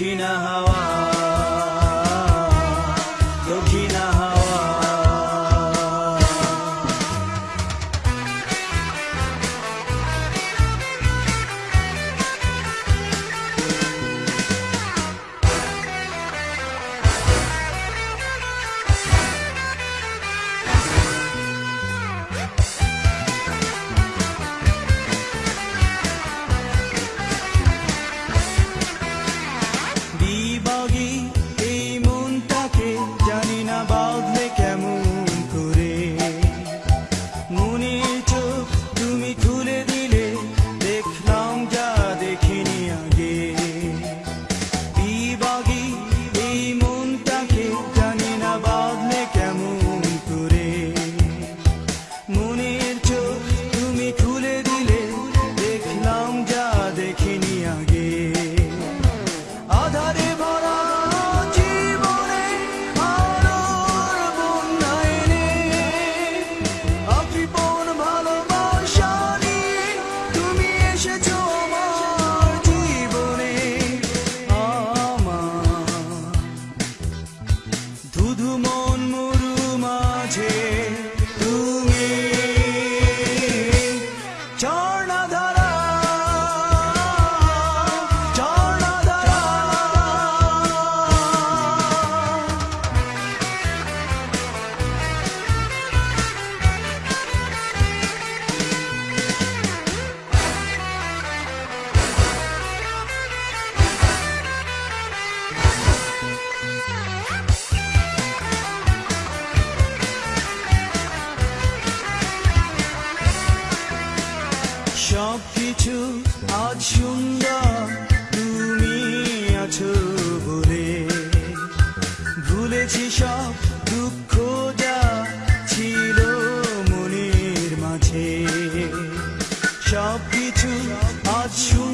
キナハワ সব কিছু আজ সুন্দর। তুমি আছো বলে ভুলেছি সব দুঃখ যা ছিল মনের মাঝে। সব কিছু আজ সুন্দর।